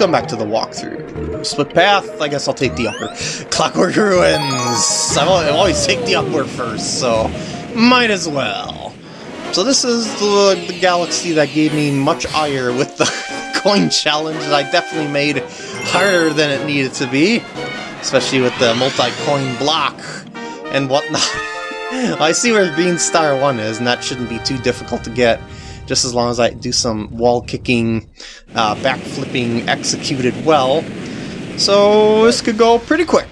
welcome back to the walkthrough. Split path, I guess I'll take the upper. Clockwork Ruins! I always take the upper first, so might as well. So this is the, the galaxy that gave me much ire with the coin challenge that I definitely made harder than it needed to be. Especially with the multi-coin block and whatnot. I see where Green Star 1 is, and that shouldn't be too difficult to get just as long as I do some wall kicking, uh, backflipping executed well. So this could go pretty quick.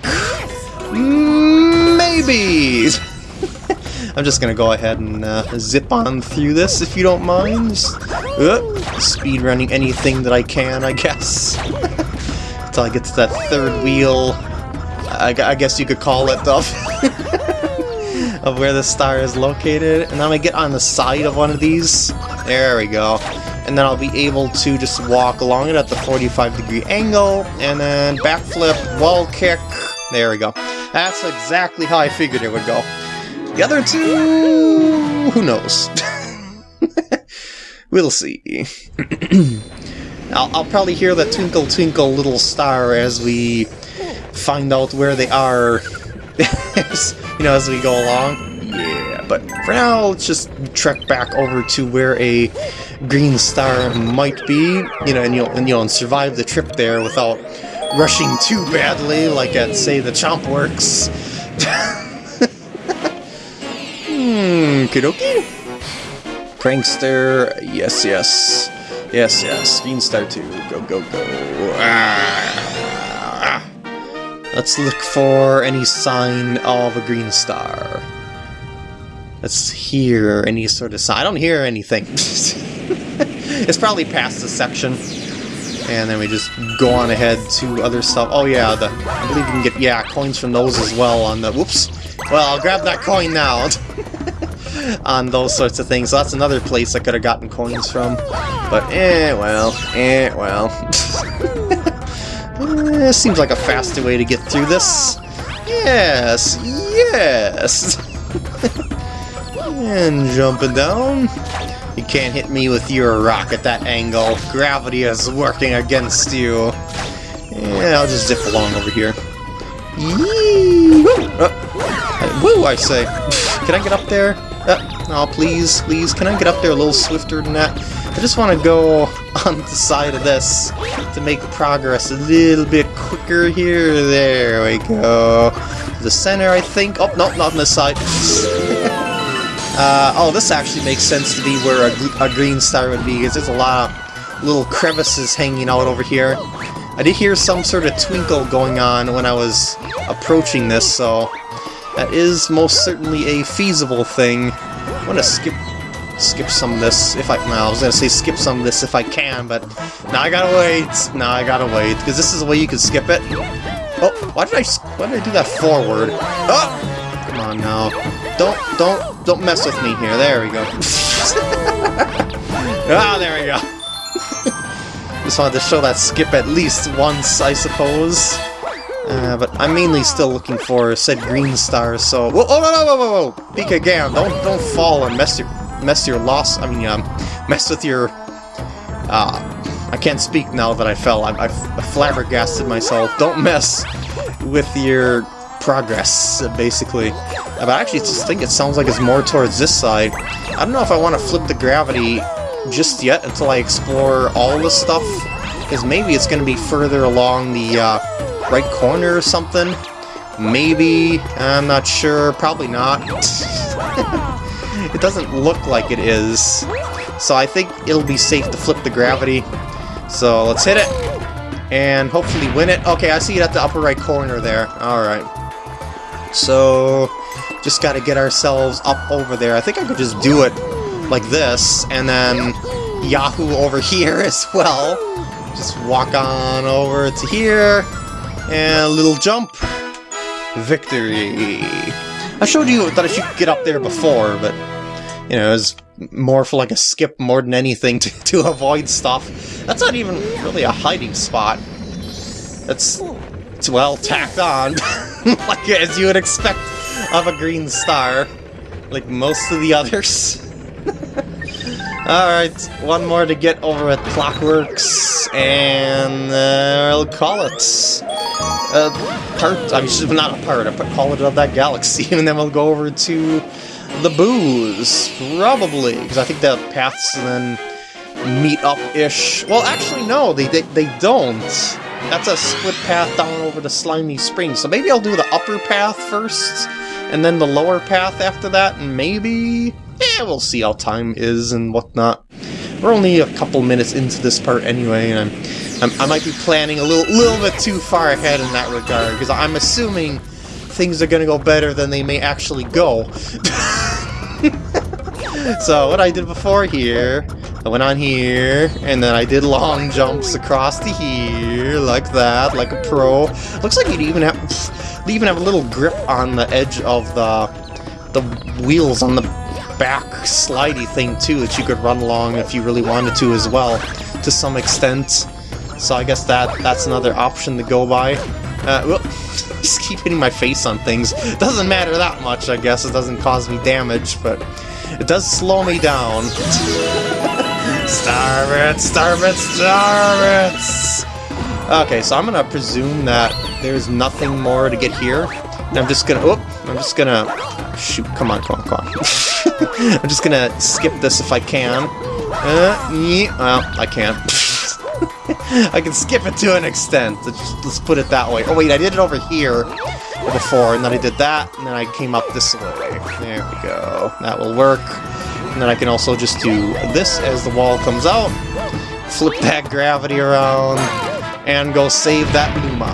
Maybe! I'm just gonna go ahead and uh, zip on through this if you don't mind. Uh, speed running anything that I can, I guess. Until I get to that third wheel. I, I guess you could call it, though. of where the star is located, and then gonna get on the side of one of these. There we go. And then I'll be able to just walk along it at the 45 degree angle, and then backflip, wall kick. There we go. That's exactly how I figured it would go. The other two... who knows? we'll see. I'll, I'll probably hear the twinkle twinkle little star as we find out where they are as, you know, as we go along. Yeah, but for now, let's just trek back over to where a green star might be, you know, and you'll, and, you know, and survive the trip there without rushing too badly, like at, say, the Chomp Works. hmm, kidoki? Prankster, yes, yes. Yes, yes, Green Star 2, go, go, go. Ah. Let's look for any sign of a green star. Let's hear any sort of sign. I don't hear anything. it's probably past the section. And then we just go on ahead to other stuff. Oh yeah, the I believe you can get, yeah, coins from those as well on the, whoops. Well, I'll grab that coin now. on those sorts of things. So that's another place I could have gotten coins from. But eh, well, eh, well. Eh, seems like a faster way to get through this. Yes, yes! And jumping down. You can't hit me with your rock at that angle. Gravity is working against you. Yeah, I'll just zip along over here. Yee! Woo! Uh, woo, I say. Can I get up there? Uh, oh, please, please, can I get up there a little swifter than that? I just want to go on the side of this to make progress a little bit quicker here. There we go. The center, I think. Oh, no, not on this side. Uh, oh, this actually makes sense to be where a, a green star would be, because there's a lot of little crevices hanging out over here. I did hear some sort of twinkle going on when I was approaching this, so that is most certainly a feasible thing. I'm gonna skip skip some of this if I... Well, I was gonna say skip some of this if I can, but now I gotta wait. Now I gotta wait, because this is the way you can skip it. Oh, why did I... Why did I do that forward? Oh! Come on now. Don't, don't, don't mess with me here. There we go. ah, there we go. Just wanted to show that skip at least once, I suppose. Uh, but I'm mainly still looking for said green stars, so... Whoa, oh, no, no, whoa, whoa, whoa! Peek again, don't, don't fall and mess your mess your loss, I mean, um, mess with your, uh, I can't speak now that I fell, I, I, flabbergasted myself, don't mess with your progress, basically. But I actually just think it sounds like it's more towards this side. I don't know if I want to flip the gravity just yet until I explore all the stuff, because maybe it's going to be further along the uh, right corner or something. Maybe, I'm not sure, probably not. It doesn't look like it is. So I think it'll be safe to flip the gravity. So let's hit it. And hopefully win it. Okay, I see it at the upper right corner there. Alright. So, just gotta get ourselves up over there. I think I could just do it like this, and then Yahoo over here as well. Just walk on over to here, and a little jump. Victory. I showed you that I should get up there before, but you know, it was more for like a skip more than anything to, to avoid stuff. That's not even really a hiding spot. It's, it's well tacked on, like as you would expect of a green star, like most of the others. Alright, one more to get over at Clockworks, and uh, I'll call it a part, I mean, not a part, I call it of that galaxy, and then we'll go over to the booze, probably, because I think the paths then meet up-ish. Well, actually, no, they, they, they don't. That's a split path down over the Slimy Spring, so maybe I'll do the upper path first, and then the lower path after that, and maybe yeah, we'll see how time is and whatnot. We're only a couple minutes into this part anyway, and I'm, I'm, i might be planning a little, little bit too far ahead in that regard, because I'm assuming things are going to go better than they may actually go. so what I did before here, I went on here, and then I did long jumps across to here, like that, like a pro. Looks like you'd even have, even have a little grip on the edge of the the wheels on the back slidey thing too that you could run along if you really wanted to as well, to some extent. So I guess that that's another option to go by. Uh, well, just keep hitting my face on things. Doesn't matter that much, I guess. It doesn't cause me damage, but it does slow me down. Starve it, starve it, starve it! Okay, so I'm gonna presume that there's nothing more to get here. And I'm just gonna, oh, I'm just gonna, shoot, come on, come on, come on. I'm just gonna skip this if I can. Uh, well, I can't. I can skip it to an extent. Let's, let's put it that way. Oh wait, I did it over here before, and then I did that, and then I came up this way. There we go. That will work. And then I can also just do this as the wall comes out, flip that gravity around, and go save that Luma.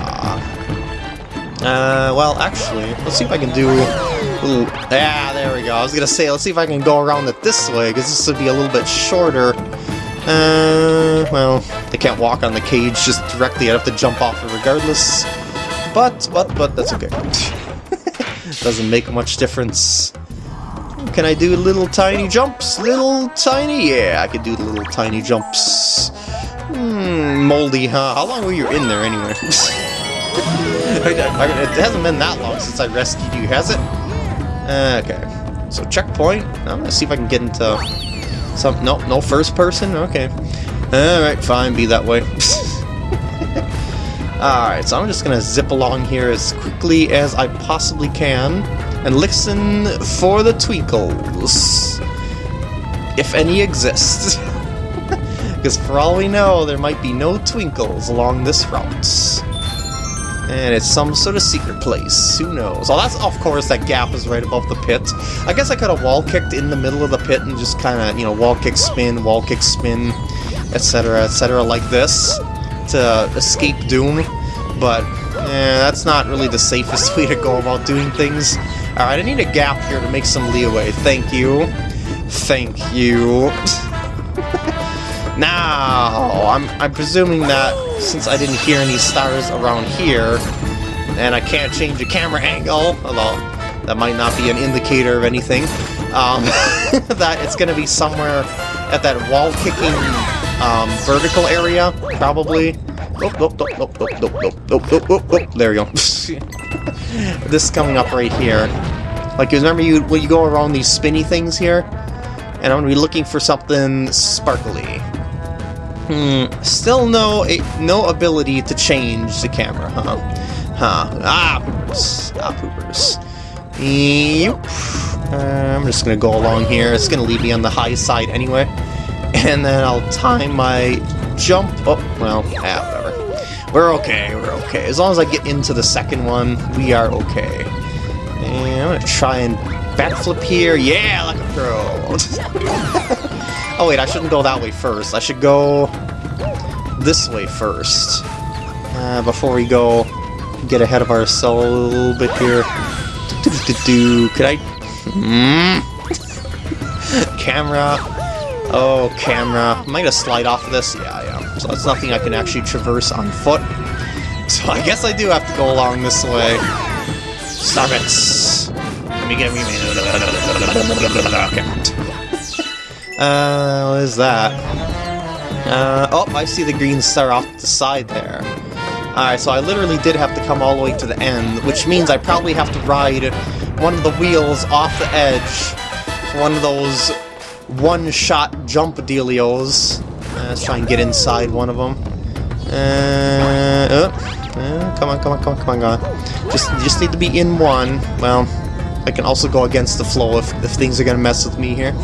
Uh, well, actually, let's see if I can do... Ooh, yeah, there we go. I was gonna say, let's see if I can go around it this way, because this would be a little bit shorter. Uh, well, they can't walk on the cage just directly. I'd have to jump off it regardless. But, but, but, that's okay. Doesn't make much difference. Can I do little tiny jumps? Little tiny? Yeah, I can do little tiny jumps. Hmm, moldy, huh? How long were you in there anyway? it hasn't been that long since I rescued you, has it? Uh, okay. So checkpoint. I'm gonna see if I can get into some. No, no first person. Okay. All right, fine. Be that way. All right. So I'm just gonna zip along here as quickly as I possibly can and listen for the twinkles, if any exist. Because for all we know, there might be no twinkles along this route. And it's some sort of secret place. Who knows? Oh, that's, of course, that gap is right above the pit. I guess I could have wall-kicked in the middle of the pit and just kind of, you know, wall-kick, spin, wall-kick, spin, etc., etc., like this to escape doom. But, eh, that's not really the safest way to go about doing things. Alright, I need a gap here to make some leeway. Thank you. Thank you. now, I'm, I'm presuming that since I didn't hear any stars around here, and I can't change the camera angle, although that might not be an indicator of anything, um, that it's going to be somewhere at that wall-kicking um, vertical area, probably. There we go. this is coming up right here. Like, you remember you when you go around these spinny things here? And I'm to be looking for something sparkly. Hmm, still no no ability to change the camera, huh? Huh. Ah, poopers. Ah, poopers. Yep. Uh, I'm just gonna go along here. It's gonna leave me on the high side anyway. And then I'll time my jump. Oh, well, ah, whatever. We're okay, we're okay. As long as I get into the second one, we are okay. And I'm gonna try and backflip here. Yeah, like a pro. Oh wait, I shouldn't go that way first. I should go this way first. Uh, before we go get ahead of ourselves a little bit here. Do, do, do, do. Could I... Mm. camera. Oh, camera. Am I gonna slide off of this? Yeah, I am. So that's nothing I can actually traverse on foot. So I guess I do have to go along this way. Stop! Let me get me. Okay. Uh, what is that? Uh, oh, I see the green star off the side there. Alright, so I literally did have to come all the way to the end, which means I probably have to ride one of the wheels off the edge one of those one-shot jump dealios. Uh, let's try and get inside one of them. Uh, uh, uh, come on, come on, come on, come on, come on. Just, just need to be in one. Well, I can also go against the flow if, if things are gonna mess with me here.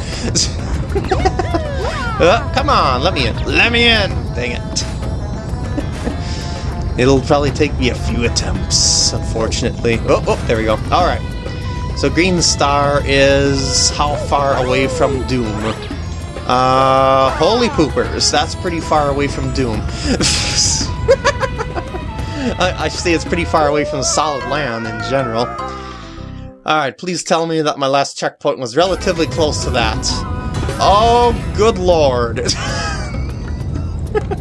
uh, come on, let me in. Let me in! Dang it. It'll probably take me a few attempts, unfortunately. Oh, oh, there we go. Alright. So Green Star is how far away from Doom? Uh, holy poopers, that's pretty far away from Doom. I, I say it's pretty far away from Solid Land in general. Alright, please tell me that my last checkpoint was relatively close to that. Oh, good lord.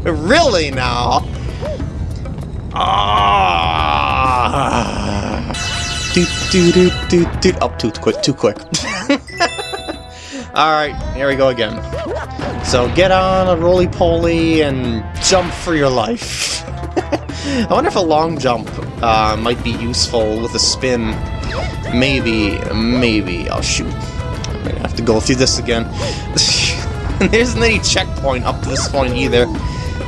really now? Ah. Do do do do do. Up oh, too quick, too quick. Alright, here we go again. So get on a roly-poly and jump for your life. I wonder if a long jump uh, might be useful with a spin. Maybe, maybe. Oh shoot. I'm gonna have to go through this again. there isn't any checkpoint up to this point either.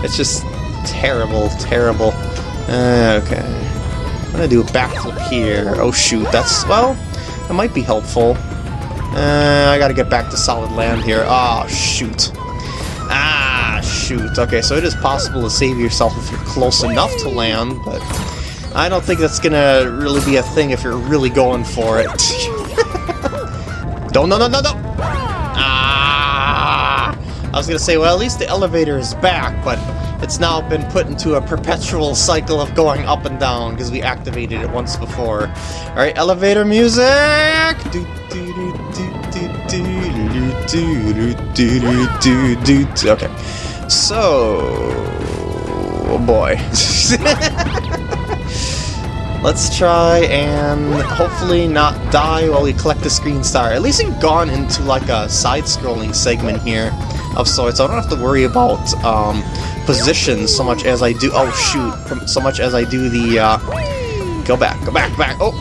It's just terrible, terrible. Uh, okay. I'm gonna do a backflip here. Oh shoot, that's, well, that might be helpful. Uh, I gotta get back to solid land here. Oh, shoot. Ah, shoot. Okay, so it is possible to save yourself if you're close enough to land, but I don't think that's gonna really be a thing if you're really going for it. don't, no, no, no, no! Ah! I was gonna say, well, at least the elevator is back, but it's now been put into a perpetual cycle of going up and down because we activated it once before. Alright, elevator music! Okay. So... Oh boy. Let's try and hopefully not die while we collect the green star. At least we've gone into like a side-scrolling segment here of sorts. So I don't have to worry about um, position so much as I do... Oh, shoot. So much as I do the... Uh, go back, go back, back. Oh!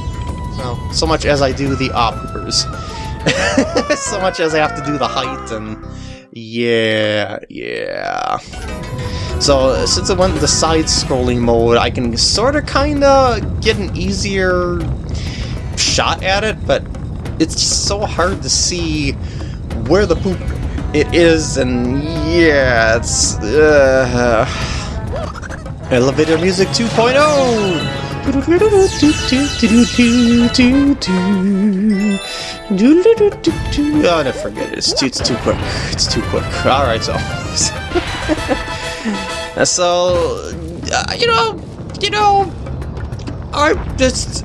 No, so much as I do the operas. so much as I have to do the height and... Yeah, yeah. So, since I went the side-scrolling mode, I can sort of kind of get an easier shot at it, but it's so hard to see where the poop it is, and yeah, it's... Uh, elevator Music 2.0! Oh, no, forget it. It's too, it's too quick. It's too quick. Alright, so... so, uh, you know, you know, I just...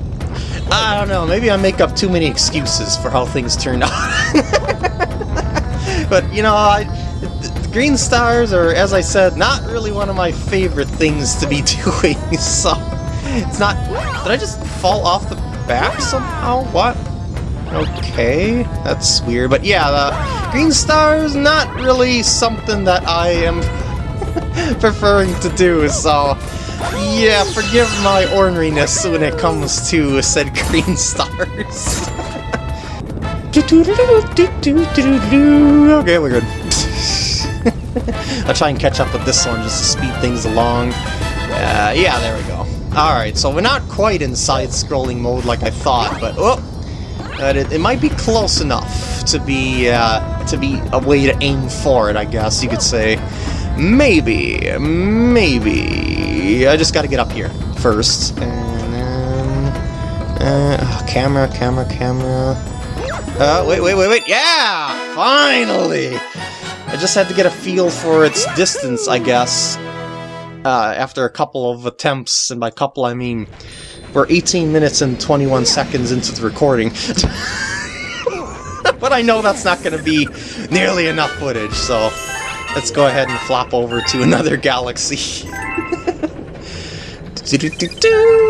I don't know, maybe I make up too many excuses for how things turned out. but, you know, I, green stars are, as I said, not really one of my favorite things to be doing, so... It's not... Did I just fall off the back somehow? What? Okay, that's weird. But yeah, the green stars not really something that I am preferring to do, so... Yeah, forgive my orneriness when it comes to said green stars. Okay, we're good. I'll try and catch up with this one just to speed things along. Uh, yeah, there we go. Alright, so we're not quite in side-scrolling mode like I thought, but oh, but it, it might be close enough to be uh, to be a way to aim for it, I guess you could say. Maybe, maybe. I just gotta get up here first. And then... Uh, oh, camera, camera, camera... Uh, wait, wait, wait, wait, yeah! Finally! I just had to get a feel for its distance, I guess. Uh, after a couple of attempts, and by couple I mean we're 18 minutes and 21 seconds into the recording. but I know that's not going to be nearly enough footage, so let's go ahead and flop over to another galaxy.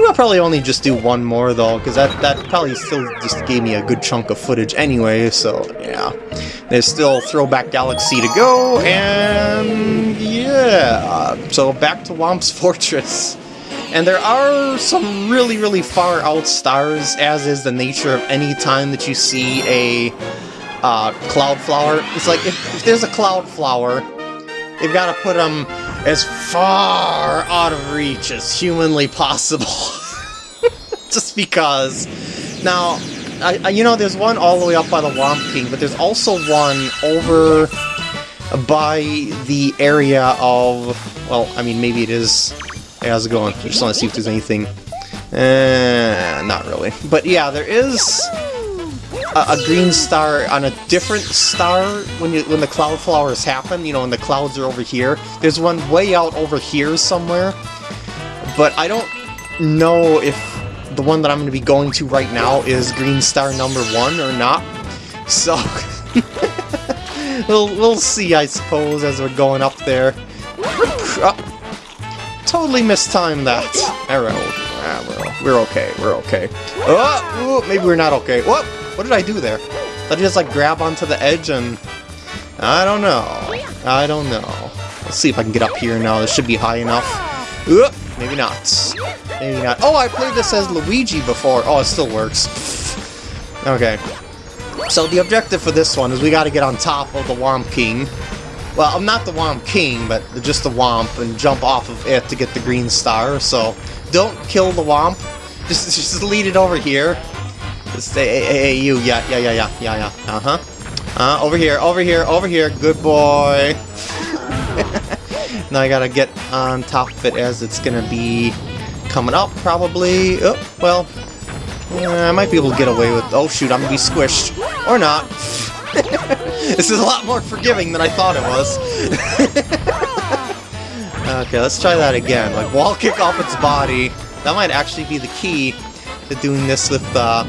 I'll probably only just do one more though, because that, that probably still just gave me a good chunk of footage anyway, so yeah. There's still Throwback Galaxy to go, and yeah. So back to Whomp's Fortress. And there are some really, really far out stars, as is the nature of any time that you see a uh, cloud flower. It's like, if, if there's a cloud flower, they've got to put them as far out of reach as humanly possible. Just because. Now, I, I, you know, there's one all the way up by the Whomp King, but there's also one over by the area of... Well, I mean, maybe it is... Hey, how's it going? I just want to see if there's anything... Uh, not really. But yeah, there is a, a, green star on a different star when you when the cloud flowers happen, you know, when the clouds are over here. There's one way out over here somewhere, but I don't know if the one that I'm going to be going to right now is green star number one or not. So, we'll, we'll see, I suppose, as we're going up there. Oh, totally mistimed that arrow. Ah, well, we're okay, we're okay. Oh, ooh, maybe we're not okay. What? What did I do there? Did I just, like, grab onto the edge and... I don't know. I don't know. Let's see if I can get up here now. This should be high enough. Ooh, maybe not. Maybe not. Oh, I played this as Luigi before. Oh, it still works. okay. So the objective for this one is we gotta get on top of the Whomp King. Well, I'm not the Whomp King, but just the Whomp and jump off of it to get the green star, so don't kill the Whomp. Just, just lead it over here. Just hey, hey, hey, you, yeah, yeah, yeah, yeah, yeah, yeah, uh-huh. Uh, over here, over here, over here, good boy. Now I gotta get on top of it as it's gonna be coming up, probably. Oh, well, I might be able to get away with... Oh, shoot, I'm gonna be squished. Or not. this is a lot more forgiving than I thought it was. okay, let's try that again. Like, wall kick off its body. That might actually be the key to doing this with uh,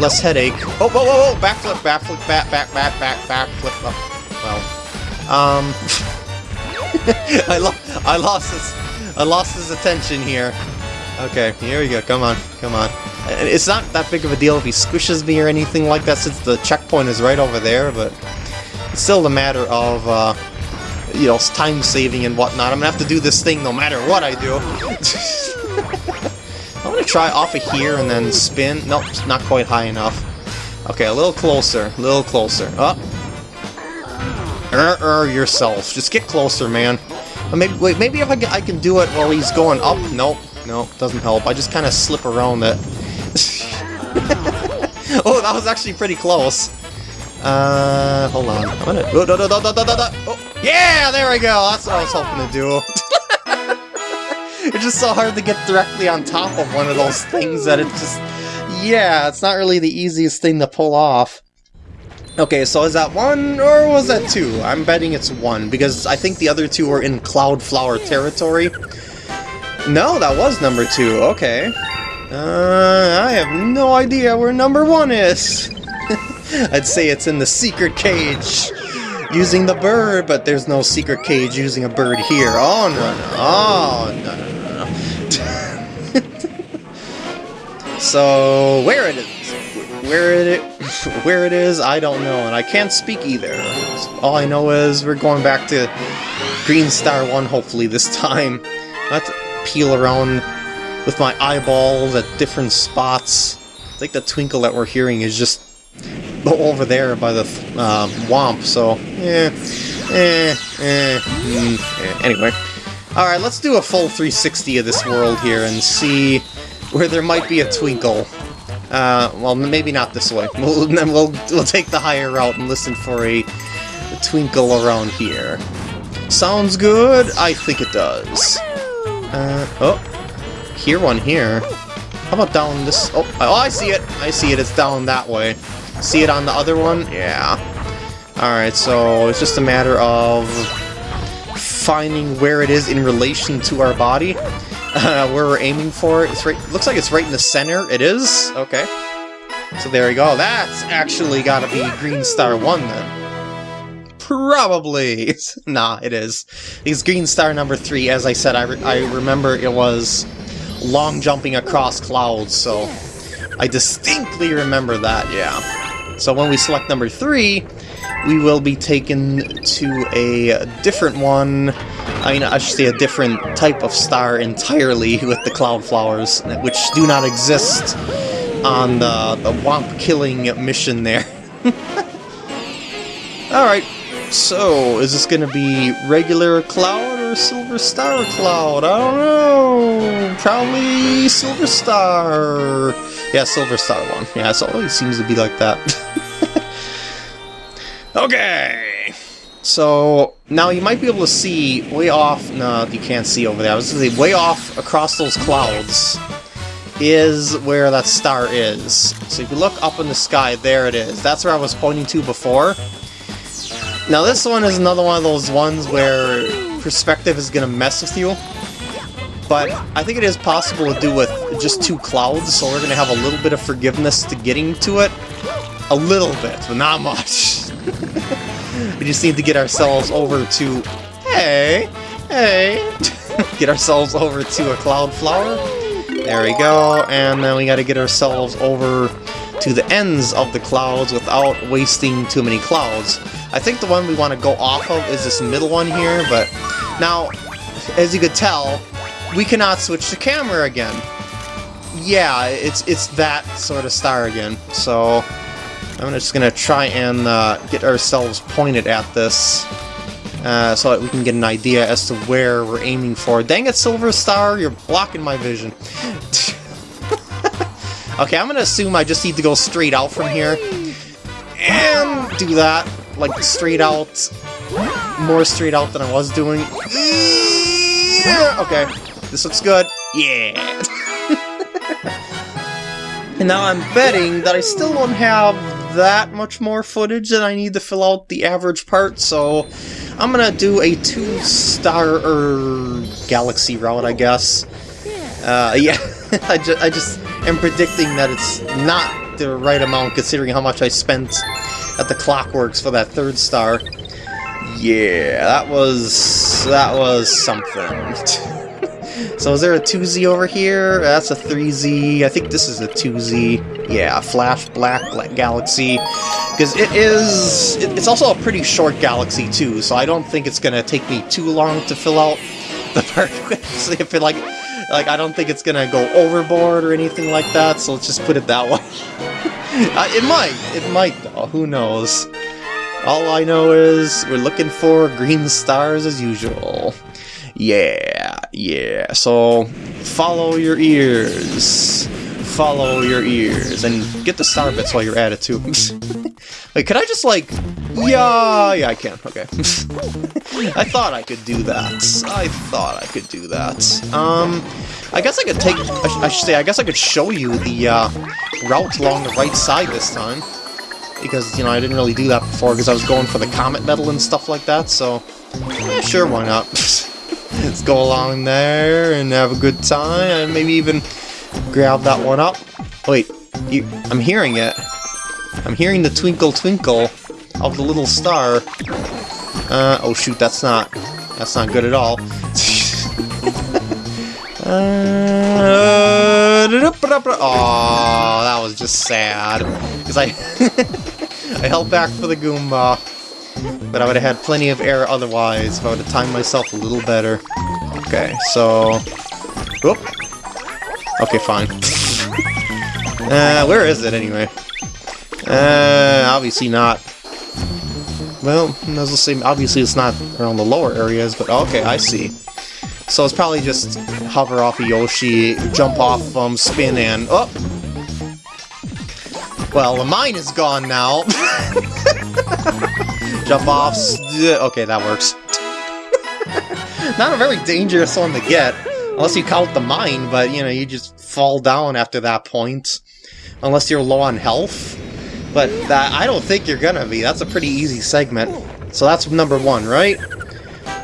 less headache. Oh, whoa, whoa, whoa! Backflip, backflip, back, back, back, back, back, flip. Oh, well, um, I, lo I lost his, I lost his attention here. Okay, here we go. Come on, come on. It's not that big of a deal if he squishes me or anything like that, since the checkpoint is right over there, but it's still a matter of, uh, you know, time saving and whatnot. I'm gonna have to do this thing no matter what I do. I'm gonna try off of here and then spin. Nope, not quite high enough. Okay, a little closer, a little closer. Up. Oh. Er, yourself. Just get closer, man. Maybe, wait, maybe if I, I can do it while he's going up. Nope. nope, doesn't help. I just kind of slip around it. oh, that was actually pretty close. Uh, hold on. I'm gonna... Oh. Oh, yeah, there we go. That's what I was hoping to do. it's just so hard to get directly on top of one of those things that it just... Yeah, it's not really the easiest thing to pull off. Okay, so is that one, or was that two? I'm betting it's one, because I think the other two were in Cloudflower territory. No, that was number two, okay. Uh, I have no idea where number one is. I'd say it's in the secret cage using the bird, but there's no secret cage using a bird here. Oh, no, no. Oh, no, no, no, no. so, where it is? Where it where it is, I don't know, and I can't speak either. All I know is we're going back to Green Star 1, hopefully, this time. Let's peel around with my eyeballs at different spots. I think the twinkle that we're hearing is just over there by the uh, Whomp, so, eh, eh, eh, mm, eh. Anyway, alright, let's do a full 360 of this world here and see where there might be a twinkle. Uh, well, maybe not this way. We'll, we'll, we'll take the higher route and listen for a, a twinkle around here. Sounds good? I think it does. Uh, oh, hear one here. How about down this? Oh, oh, I see it. I see it. It's down that way. See it on the other one? Yeah. Alright, so it's just a matter of finding where it is in relation to our body. Uh, where we're aiming for. It's right. Looks like it's right in the center. It is? Okay. So there we go. That's actually gotta be Green Star 1 then. Probably. nah, it is. It's Green Star number three. As I said, I, re I remember it was long jumping across clouds, so I distinctly remember that, yeah. So when we select number three, we will be taken to a different one. I mean, I should say a different type of star entirely with the cloud flowers, which do not exist on the, the Whomp killing mission there. Alright, so is this gonna be regular Cloud or Silver Star Cloud? I don't know. Probably Silver Star. Yeah, Silver Star one. Yeah, it always seems to be like that. okay. So now you might be able to see way off. No, you can't see over there. I was gonna say way off across those clouds is where that star is. So if you look up in the sky, there it is. That's where I was pointing to before. Now this one is another one of those ones where perspective is going to mess with you. But I think it is possible to do with just two clouds, so we're going to have a little bit of forgiveness to getting to it. A little bit, but not much. we just need to get ourselves over to... Hey! Hey! get ourselves over to a cloud flower. There we go, and then we gotta get ourselves over to the ends of the clouds without wasting too many clouds. I think the one we want to go off of is this middle one here, but now, as you could tell, we cannot switch the camera again. Yeah, it's it's that sort of star again, so I'm just gonna try and uh, get ourselves pointed at this uh, so that we can get an idea as to where we're aiming for. Dang it, Silver Star, you're blocking my vision. okay, I'm gonna assume I just need to go straight out from here. And do that, like, straight out. More straight out than I was doing. Okay, this looks good. Yeah! and now I'm betting that I still don't have that much more footage that I need to fill out the average part, so I'm gonna do a two-star er, galaxy route, I guess. Uh, yeah, I, ju I just am predicting that it's not the right amount considering how much I spent at the Clockworks for that third star. Yeah, that was... that was something. so is there a 2Z over here? That's a 3Z. I think this is a 2Z. Yeah, Flash Black Galaxy. Because it is... It's also a pretty short galaxy, too, so I don't think it's going to take me too long to fill out the part so if it, like... Like, I don't think it's to go overboard or anything like that, so let's just put it that way. uh, it might. It might, though. Who knows? All I know is we're looking for green stars as usual. Yeah, yeah. So, follow your ears follow your ears, and get the star bits while you're at it, too. Wait, could I just, like... Yeah, yeah, I can, okay. I thought I could do that. I thought I could do that. Um, I guess I could take... I, should say, I guess I could show you the, uh, route along the right side this time. Because, you know, I didn't really do that before, because I was going for the Comet Medal and stuff like that, so... Sure, why not? Let's go along there and have a good time, and maybe even grab that one up. Wait, you, I'm hearing it. I'm hearing the twinkle twinkle of the little star. Uh, oh shoot, that's not, that's not good at all. uh, oh, that was just sad. Because I, I held back for the Goomba. But I would have had plenty of air otherwise if I would have timed myself a little better. Okay, so... Whoop. Okay, fine. uh, where is it anyway? Uh, obviously not. Well, I say, obviously it's not around the lower areas, but okay, I see. So it's probably just hover off of Yoshi, jump off, spin, and... Oh! Well, the mine is gone now. jump off... Okay, that works. not a very dangerous one to get. Unless you count the mine, but, you know, you just fall down after that point. Unless you're low on health. But that, I don't think you're gonna be. That's a pretty easy segment. So that's number one, right?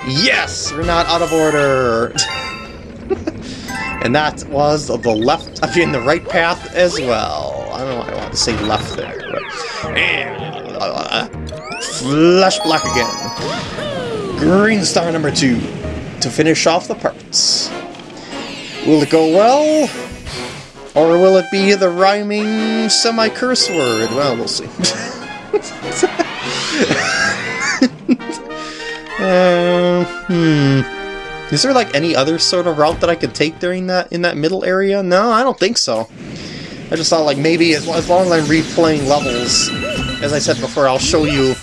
Yes! We're not out of order! and that was the left, I mean the right path as well. I don't know why I want to say left there, but... And, uh, flash black again. Green star number two to finish off the parts. Will it go well? Or will it be the rhyming semi-curse word? Well, we'll see. uh, hmm. Is there like any other sort of route that I could take during that in that middle area? No, I don't think so. I just thought like maybe as, as long as I'm replaying levels, as I said before, I'll show you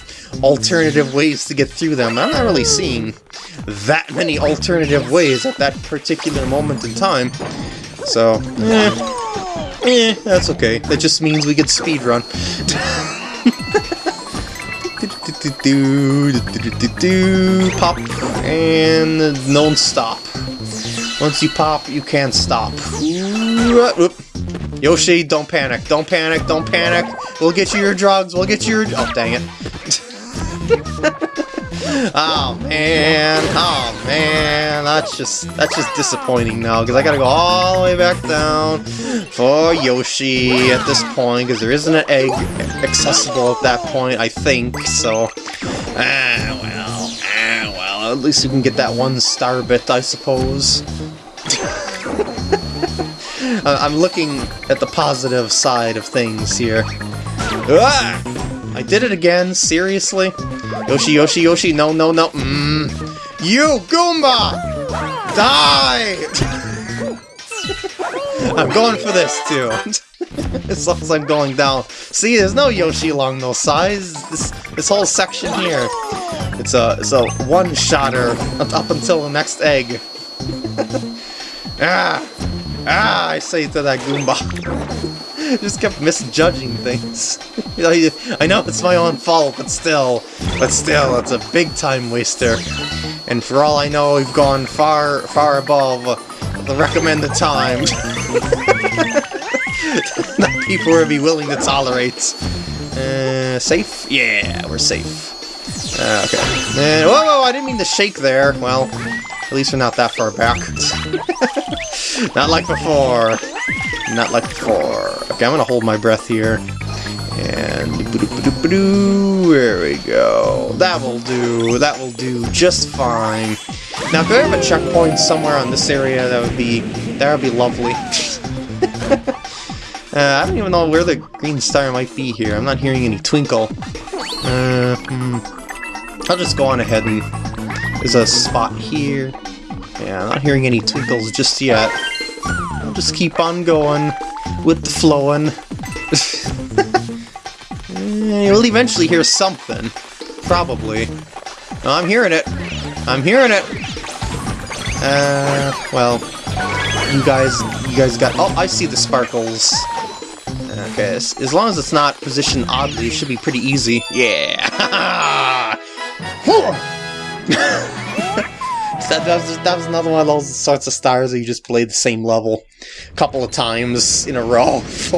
alternative ways to get through them. I'm not really seeing that many alternative ways at that particular moment in time. So, eh, eh that's okay. That just means we get speedrun. Pop, and don't stop. Once you pop, you can't stop. Yoshi, don't panic, don't panic, don't panic. We'll get you your drugs, we'll get you your... Oh, dang it. oh, man, oh, man. That's just, that's just disappointing now, because I gotta go all the way back down for Yoshi at this point, because there isn't an egg accessible at that point, I think, so... Ah, well, ah, well, at least you can get that one star bit, I suppose. I'm looking at the positive side of things here. Ah! I did it again, seriously? Yoshi, Yoshi, Yoshi, no, no, no, mmm. You, Goomba! Die! I'm going for this, too. as long as I'm going down. See, there's no Yoshi along those sides. This, this whole section here. It's a, it's a one-shotter up until the next egg. ah! Ah, I say to that Goomba. Just kept misjudging things. I know it's my own fault, but still, but still, it's a big time waster. And for all I know, we've gone far, far above the recommended time. That people would be willing to tolerate. Uh, safe? Yeah, we're safe. Uh, okay. And, whoa, whoa, I didn't mean to shake there. Well, at least we're not that far back. not like before. Not like before. Okay, I'm gonna hold my breath here. And there we go. That will do. That will do just fine. Now, if I have a checkpoint somewhere on this area, that would be that would be lovely. Uh, I don't even know where the green star might be here. I'm not hearing any twinkle. Uh, hmm. I'll just go on ahead and there's a spot here. Yeah, I'm not hearing any twinkles just yet. I'll just keep on going with the flowing. You'll eventually hear something. Probably. No, I'm hearing it. I'm hearing it. Uh, well, you guys, you guys got. Oh, I see the sparkles. Okay, as long as it's not positioned oddly, it should be pretty easy. Yeah. that, that, was, that was another one of those sorts of stars that you just played the same level a couple of times in a row.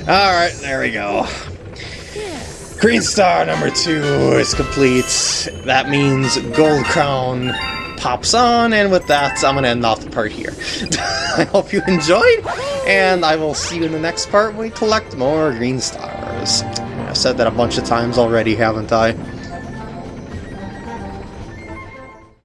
Alright, there we go. Green star number two is complete. That means gold crown pops on, and with that, I'm gonna end off the part here. I hope you enjoyed, and I will see you in the next part when we collect more green stars. I've said that a bunch of times already, haven't I?